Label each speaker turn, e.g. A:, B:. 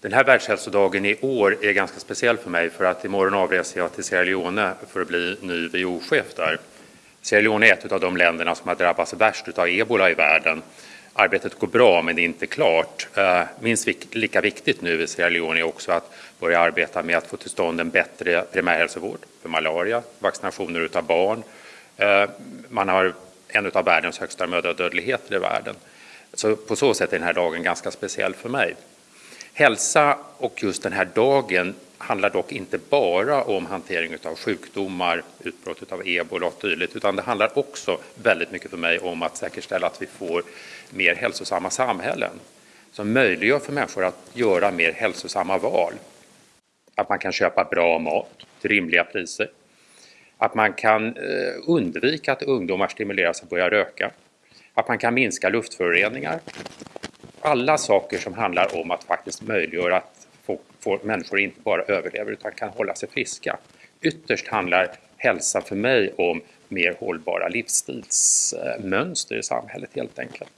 A: Den här världshälsodagen i år är ganska speciell för mig för att imorgon avreser jag till Sierra Leone för att bli ny WHO-chef där. Sierra Leone är ett av de länderna som har drabbats värst av ebola i världen. Arbetet går bra men det är inte klart. Eh, minst lika viktigt nu i Sierra Leone är också att börja arbeta med att få till stånd en bättre primärhälsovård för malaria, vaccinationer utav barn. Eh, man har en av världens högsta mödradödligheter i världen. Så på så sätt är den här dagen ganska speciell för mig. Hälsa och just den här dagen handlar dock inte bara om hantering av sjukdomar, utbrott av ebola och dylikt, utan det handlar också väldigt mycket för mig om att säkerställa att vi får mer hälsosamma samhällen som möjliggör för människor att göra mer hälsosamma val. Att man kan köpa bra mat till rimliga priser. Att man kan eh, undvika att ungdomar stimuleras att börja röka. Att man kan minska luftföroreningar alla saker som handlar om att faktiskt möjliggöra att få, få människor inte bara överlever utan kan hålla sig friska. Ytterst handlar hälsa för mig om mer hållbara livsstilsmönster i samhället helt enkelt.